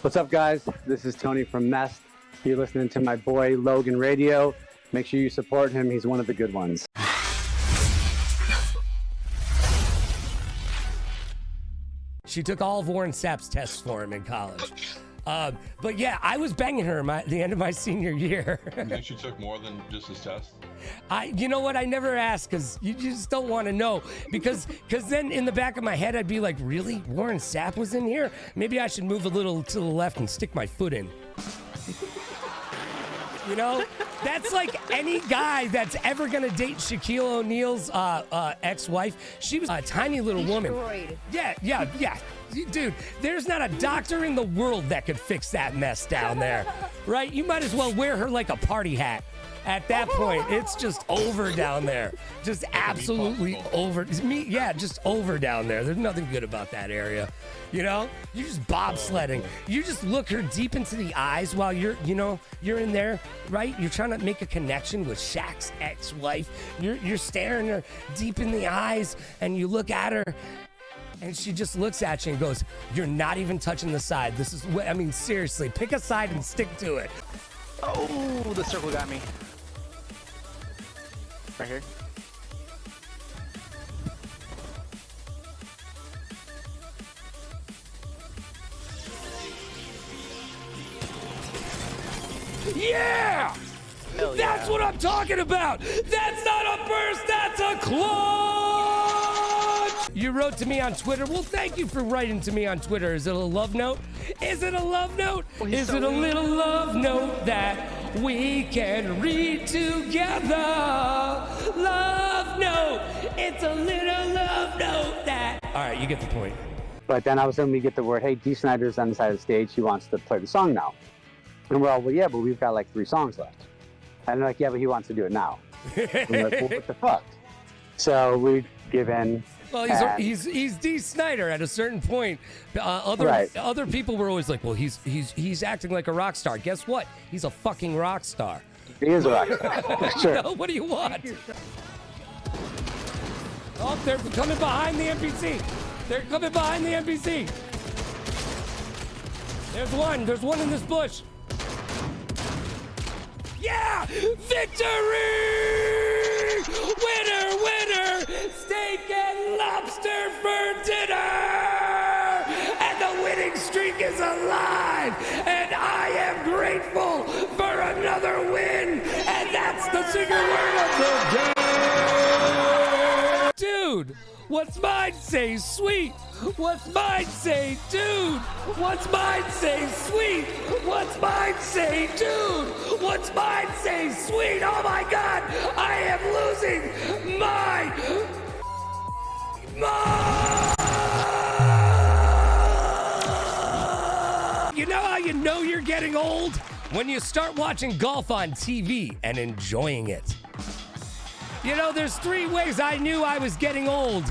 What's up, guys? This is Tony from Mest. You're listening to my boy Logan Radio. Make sure you support him. He's one of the good ones. She took all of Warren Sapp's tests for him in college. Uh, but yeah, I was banging her my, the end of my senior year. You think she took more than just his test? I, you know what? I never asked because you just don't want to know. Because, because then in the back of my head, I'd be like, really? Warren Sapp was in here? Maybe I should move a little to the left and stick my foot in. You know, that's like any guy that's ever gonna date Shaquille O'Neal's uh, uh, ex-wife. She was a tiny little woman. Yeah, yeah, yeah. Dude, there's not a doctor in the world that could fix that mess down there, right? You might as well wear her like a party hat. At that point, it's just over down there. Just absolutely over. Me, yeah, just over down there. There's nothing good about that area. You know, you're just bobsledding. You just look her deep into the eyes while you're, you know, you're in there, right? You're trying to make a connection with Shaq's ex-wife. You're you're staring her deep in the eyes, and you look at her, and she just looks at you and goes, "You're not even touching the side. This is, what I mean, seriously, pick a side and stick to it." Oh, the circle got me. Right here. Yeah! Hell That's yeah. what I'm talking about! That's not a burst, that's a clutch! You wrote to me on Twitter. Well, thank you for writing to me on Twitter. Is it a love note? Is it a love note? he's Is so it a little love note that we can read together? Love note. It's a little love note that. All right, you get the point. But then all of a sudden we get the word, hey, Dee Snider's on the side of the stage. He wants to play the song now. And we're all, well, yeah, but we've got like three songs left. And they're like, yeah, but he wants to do it now. We're like, well, what the fuck? So we give in. Well, he's, and- he's he's Dee Snider at a certain point. Uh, other Right. other people were always like, "Well, he's he's he's acting like a rock star." Guess what? He's a fucking rock star. He is a rock star. sure. No, what do you want? Oh, they're coming behind the NPC. They're coming behind the NPC. There's one. There's one in this bush. Yeah! Victory! Alive! And I am grateful for another win! And that's the single word of the game! Dude, what's mine say sweet? What's mine say dude? What's mine say sweet? What's mine say dude? What's mine say sweet? Oh my god, I am losing my my know you're getting old? When you start watching golf on TV and enjoying it. You know, there's three ways I knew I was getting old.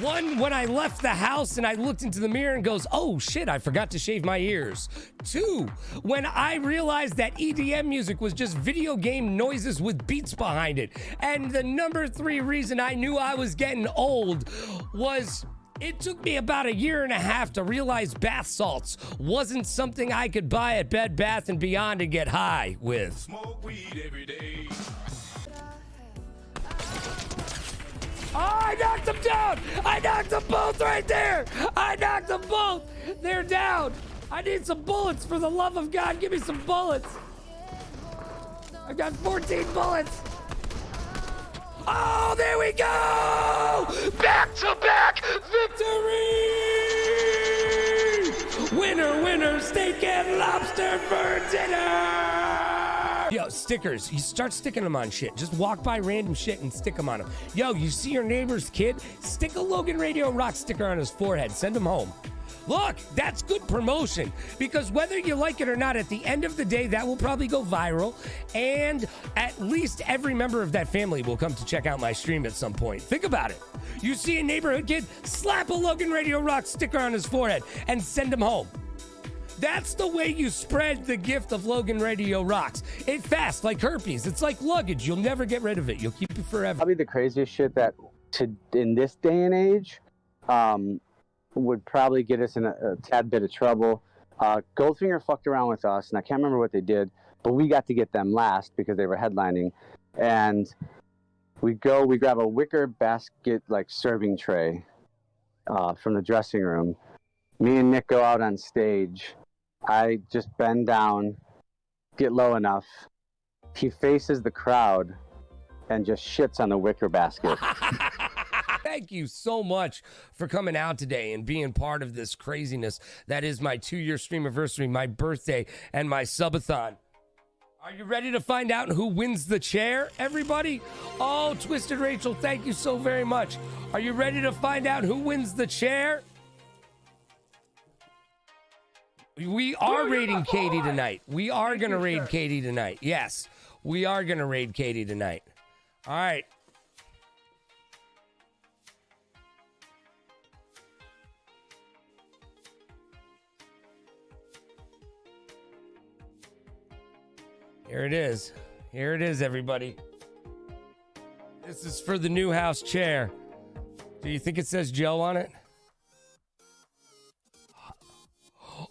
One, when I left the house and I looked into the mirror and goes, oh shit, I forgot to shave my ears. Two, when I realized that EDM music was just video game noises with beats behind it. And the number three reason I knew I was getting old was it took me about a year and a half to realize bath salts wasn't something I could buy at Bed Bath and Beyond and get high with. Smoke weed every day. Oh, I knocked them down! I knocked them both right there! I knocked them both! They're down! I need some bullets for the love of God. Give me some bullets. I've got 14 bullets. Oh, there we go! Back to victory! Winner, winner, steak and lobster for dinner! Yo, stickers. You start sticking them on shit. Just walk by random shit and stick them on them. Yo, you see your neighbor's kid? Stick a Logan Radio Rock sticker on his forehead. Send him home. Look, that's good promotion because whether you like it or not, at the end of the day, that will probably go viral. And at least every member of that family will come to check out my stream at some point. Think about it. You see a neighborhood kid, slap a Logan Radio Rock sticker on his forehead and send him home. That's the way you spread the gift of Logan Radio Rocks. It fast like herpes. It's like luggage. You'll never get rid of it. You'll keep it forever. Probably the craziest shit that to in this day and age um, would probably get us in a, a tad bit of trouble. Uh, Goldfinger fucked around with us, and I can't remember what they did, but we got to get them last because they were headlining. And we go, we grab a wicker basket like serving tray uh, from the dressing room. Me and Nick go out on stage. I just bend down, get low enough. He faces the crowd and just shits on the wicker basket. Thank you so much for coming out today and being part of this craziness. That is my two year stream anniversary, my birthday, and my subathon. Are you ready to find out who wins the chair, everybody? Oh, Twisted Rachel, thank you so very much. Are you ready to find out who wins the chair? We are raiding Katie tonight. We are going to raid Katie tonight. Yes, we are going to raid Katie tonight. All right. Here it is. Here it is, everybody. This is for the new house chair. Do you think it says Joe on it?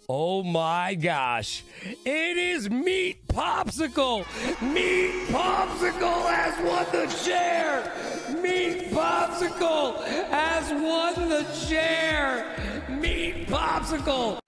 Oh my gosh. It is Meat Popsicle. Meat Popsicle has won the chair. Meat Popsicle has won the chair. Meat Popsicle